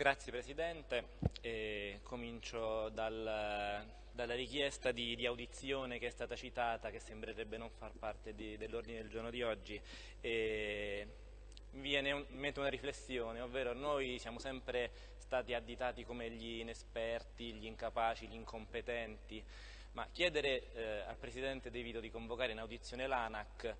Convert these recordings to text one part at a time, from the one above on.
Grazie Presidente, e comincio dal, dalla richiesta di, di, audizione che è stata citata, che sembrerebbe non far parte dell'ordine del giorno di oggi. E viene in mente una riflessione, ovvero noi siamo sempre stati additati come gli inesperti, gli incapaci, gli incompetenti, ma chiedere eh, al Presidente De Vito di convocare in audizione l'ANAC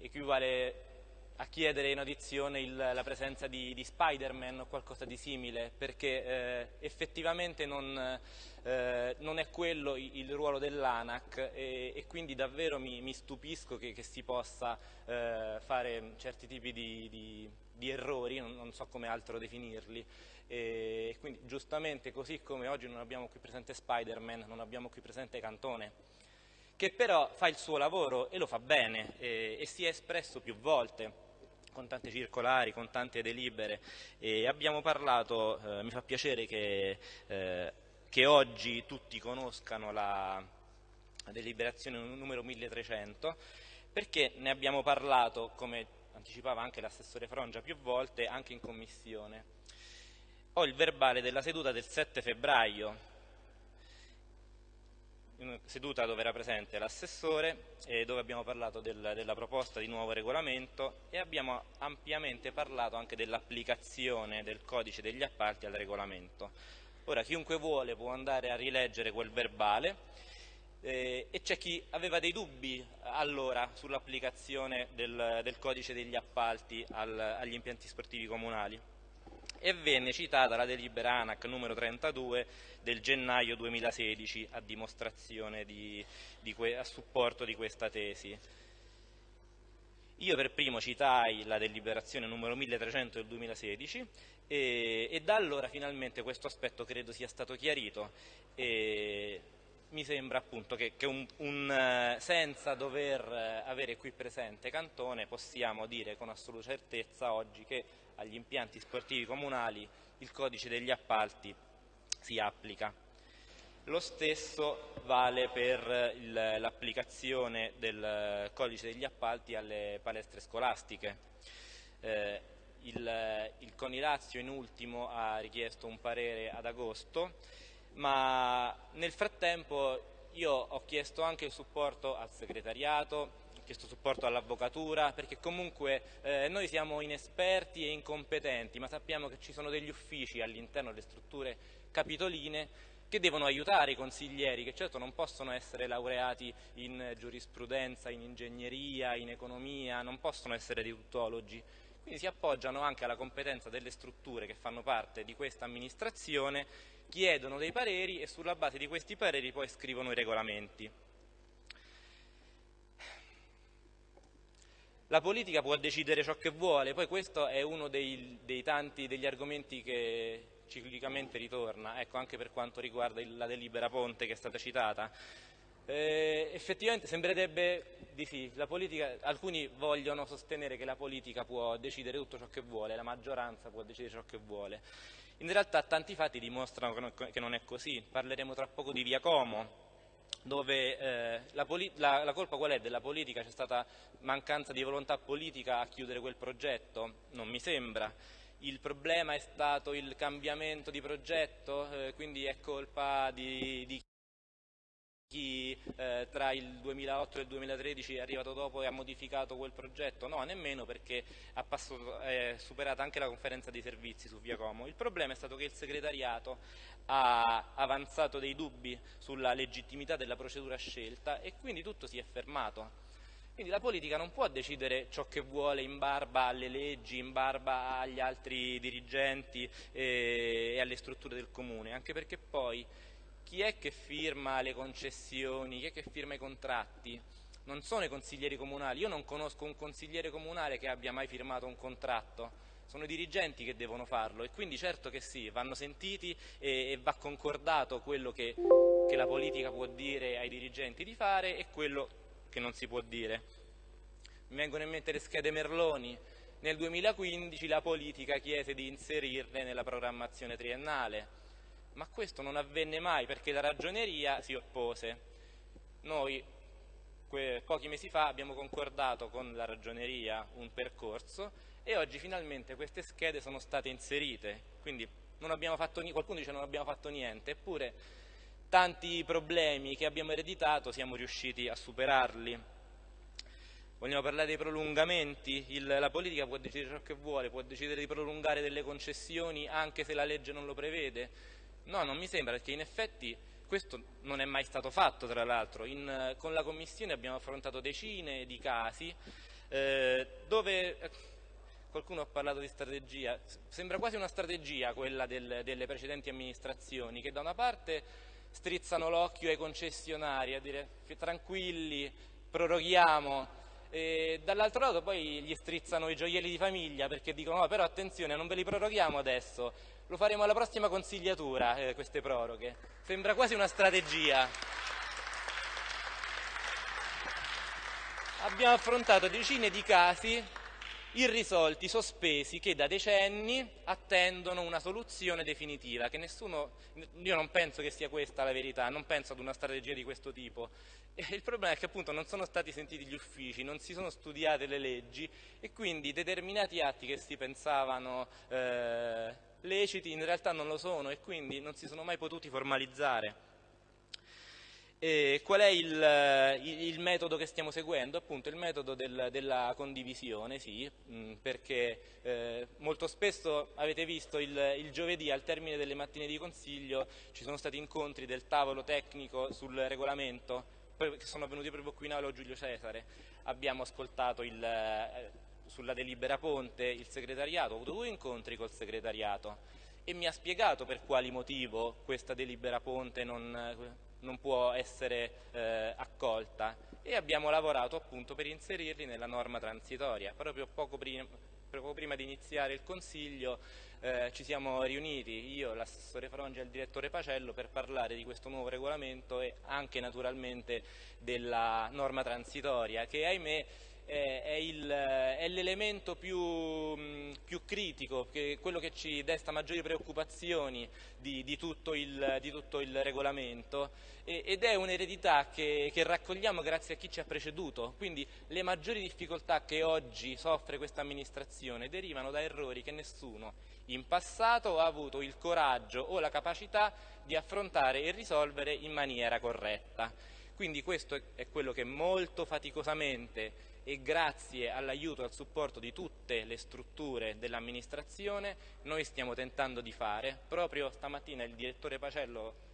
equivale a chiedere in audizione il, la presenza di, di Spider-Man o qualcosa di simile, perché eh, effettivamente non, eh, non, è quello il, ruolo dell'ANAC e, e, quindi davvero mi, mi stupisco che, che, si possa eh, fare certi tipi di, di, di errori, non, non, so come altro definirli. E quindi giustamente così come oggi non abbiamo qui presente Spider-Man, non abbiamo qui presente Cantone che però fa il suo lavoro e lo fa bene e, e si è espresso più volte con tante circolari, con tante delibere e abbiamo parlato, eh, mi fa piacere che, eh, che, oggi tutti conoscano la deliberazione numero 1300 perché ne abbiamo parlato, come anticipava anche l'assessore Frongia più volte, anche in commissione. Ho il verbale della seduta del 7 febbraio seduta dove era presente l'assessore e dove abbiamo parlato del, della proposta di nuovo regolamento e abbiamo ampiamente parlato anche dell'applicazione del codice degli appalti al regolamento. Ora chiunque vuole può andare a rileggere quel verbale eh, e c'è chi aveva dei dubbi allora sull'applicazione del, del, codice degli appalti al, agli impianti sportivi comunali e venne citata la delibera ANAC numero 32 del gennaio 2016 a dimostrazione di, di a supporto di questa tesi. Io per primo citai la deliberazione numero 1300 del 2016 e, e da allora finalmente questo aspetto credo sia stato chiarito e mi sembra appunto che, che un, un, senza dover eh, avere qui presente Cantone possiamo dire con assoluta certezza oggi che agli impianti sportivi comunali il codice degli appalti si applica. Lo stesso vale per l'applicazione del codice degli appalti alle palestre scolastiche. Eh, il, il Conilazio in ultimo ha richiesto un parere ad agosto, ma nel frattempo io ho chiesto anche il supporto al segretariato, chiesto supporto all'avvocatura, perché comunque eh, noi siamo inesperti e incompetenti, ma sappiamo che ci sono degli uffici all'interno delle strutture capitoline che devono aiutare i consiglieri, che certo non possono essere laureati in giurisprudenza, in ingegneria, in economia, non possono essere dei tuttologi. Quindi si appoggiano anche alla competenza delle strutture che fanno parte di questa amministrazione, chiedono dei pareri e sulla base di questi pareri poi scrivono i regolamenti. la politica può decidere ciò che vuole, poi questo è uno dei, dei tanti degli argomenti che ciclicamente ritorna, ecco, anche per quanto riguarda il, la delibera Ponte che è stata citata. Eh, effettivamente sembrerebbe di sì, politica, alcuni vogliono sostenere che la politica può decidere tutto ciò che vuole, la maggioranza può decidere ciò che vuole. In realtà tanti fatti dimostrano che non è così, parleremo tra poco di Via Como, dove eh, la, la, la, colpa qual è della politica? C'è stata mancanza di volontà politica a chiudere quel progetto? Non mi sembra. Il problema è stato il cambiamento di progetto, eh, quindi è colpa di, di chi eh, tra il 2008 e il 2013 è arrivato dopo e ha modificato quel progetto, no, nemmeno perché passato, è superata anche la conferenza dei servizi su Via Como. Il problema è stato che il segretariato ha avanzato dei dubbi sulla legittimità della procedura scelta e quindi tutto si è fermato. Quindi la politica non può decidere ciò che vuole in barba alle leggi, in barba agli altri dirigenti eh, e alle strutture del comune, anche perché poi chi è che firma le concessioni, chi è che firma i contratti? Non sono i consiglieri comunali, io non conosco un consigliere comunale che abbia mai firmato un contratto, sono i dirigenti che devono farlo. E quindi certo che sì, vanno sentiti e, e va concordato quello che, che la politica può dire ai dirigenti di fare e quello che non si può dire. Mi vengono in mente le schede Merloni, nel 2015 la politica chiese di inserirle nella programmazione triennale, ma questo non avvenne mai perché la ragioneria si oppose. Noi pochi mesi fa abbiamo concordato con la ragioneria un percorso e oggi finalmente queste schede sono state inserite, quindi fatto, qualcuno dice non abbiamo fatto niente, eppure tanti problemi che abbiamo ereditato siamo riusciti a superarli. Vogliamo parlare dei prolungamenti? Il, la politica può decidere ciò che vuole, può decidere di prolungare delle concessioni anche se la legge non lo prevede. No, non mi sembra, perché in effetti questo non è mai stato fatto, tra l'altro. Con la Commissione abbiamo affrontato decine di casi eh, dove eh, qualcuno ha parlato di strategia, sembra quasi una strategia quella del, delle precedenti amministrazioni che da una parte strizzano l'occhio ai concessionari a dire tranquilli, proroghiamo e dall'altro lato poi gli strizzano i gioielli di famiglia perché dicono no, però attenzione non ve li proroghiamo adesso, lo faremo alla prossima consigliatura eh, queste proroghe. Sembra quasi una strategia. Abbiamo affrontato decine di casi irrisolti, sospesi, che da decenni attendono una soluzione definitiva, che nessuno, io non penso che sia questa la verità, non penso ad una strategia di questo tipo. E il problema è che appunto non sono stati sentiti gli uffici, non si sono studiate le leggi e quindi determinati atti che si pensavano eh, leciti in realtà non lo sono e quindi non si sono mai potuti formalizzare. E qual è il, il, metodo che stiamo seguendo? Appunto il metodo del, della condivisione, sì, mm, perché eh, molto spesso avete visto il, il, giovedì al termine delle mattine di consiglio ci sono stati incontri del tavolo tecnico sul regolamento che sono venuti proprio qui in aula Giulio Cesare. Abbiamo ascoltato il, eh, sulla delibera Ponte il segretariato, ho avuto due incontri col segretariato e mi ha spiegato per quali motivo questa delibera Ponte non non può essere eh, accolta e abbiamo lavorato appunto per inserirli nella norma transitoria. Proprio poco prima, poco prima di iniziare il Consiglio eh, ci siamo riuniti, io, l'assessore Frongi e il direttore Pacello, per parlare di questo nuovo regolamento e anche naturalmente della norma transitoria che ahimè è l'elemento più, più, critico, quello che ci desta maggiori preoccupazioni di, di, tutto, il, di tutto, il, regolamento ed è un'eredità che, che, raccogliamo grazie a chi ci ha preceduto, quindi le maggiori difficoltà che oggi soffre questa amministrazione derivano da errori che nessuno in passato ha avuto il coraggio o la capacità di affrontare e risolvere in maniera corretta. Quindi questo è quello che molto faticosamente e grazie all'aiuto e al supporto di tutte le strutture dell'amministrazione noi stiamo tentando di fare. Proprio stamattina il direttore Pacello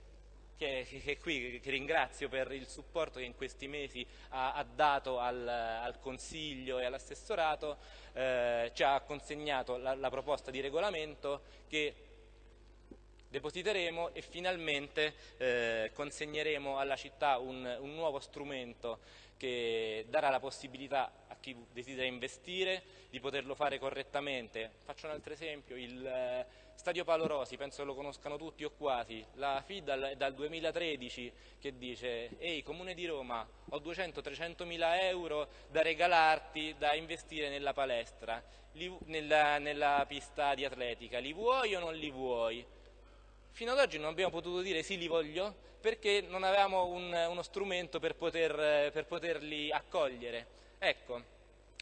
che, è qui, che ringrazio per il supporto che in questi mesi ha, ha dato al, al, Consiglio e all'assessorato, eh, ci ha consegnato la, la proposta di regolamento che depositeremo e finalmente eh, consegneremo alla città un, un, nuovo strumento che darà la possibilità a chi desidera investire di poterlo fare correttamente. Faccio un altro esempio, il eh, Stadio Paolo Rosi, penso lo conoscano tutti o quasi, la FID è dal 2013 che dice ehi Comune di Roma ho 200-300 mila euro da regalarti, da investire nella palestra, li, nella, nella pista di atletica, li vuoi o non li vuoi? Fino ad oggi non abbiamo potuto dire sì li voglio perché non avevamo un, uno strumento per, poter, per poterli accogliere. Ecco,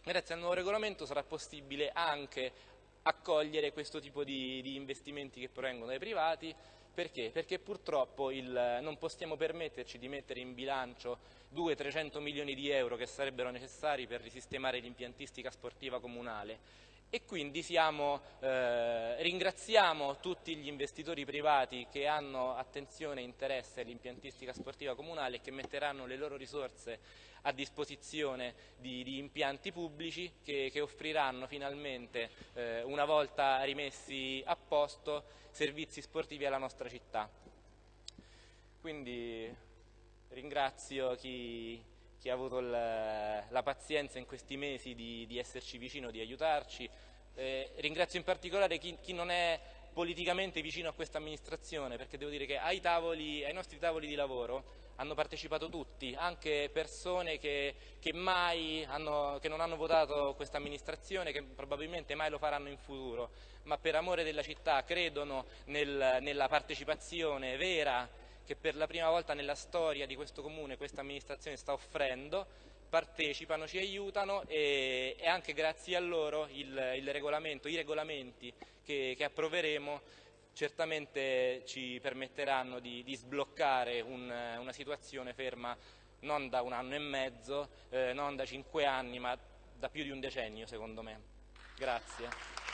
grazie al nuovo regolamento sarà possibile anche accogliere questo tipo di, di investimenti che provengono dai privati, perché? Perché purtroppo il, non possiamo permetterci di mettere in bilancio 200-300 milioni di euro che sarebbero necessari per risistemare l'impiantistica sportiva comunale e quindi siamo, eh, ringraziamo tutti gli investitori privati che hanno attenzione e interesse all'impiantistica sportiva comunale e che metteranno le loro risorse a disposizione di, di impianti pubblici che, che offriranno finalmente, eh, una volta rimessi a posto, servizi sportivi alla nostra città. Quindi ringrazio chi, chi ha avuto la, la pazienza in questi mesi di, di esserci vicino, di aiutarci. Eh, ringrazio in particolare chi, chi, non è politicamente vicino a questa amministrazione, perché devo dire che ai, tavoli, ai nostri tavoli di lavoro hanno partecipato tutti, anche persone che, che, hanno, che non hanno votato questa amministrazione, che probabilmente mai lo faranno in futuro, ma per amore della città credono nel, nella partecipazione vera che per la prima volta nella storia di questo comune questa amministrazione sta offrendo, partecipano, ci aiutano e, e anche grazie a loro il, il regolamento, i regolamenti che, che approveremo certamente ci permetteranno di, di sbloccare un, una situazione ferma non da un anno e mezzo, eh, non da cinque anni, ma da più di un decennio secondo me. Grazie.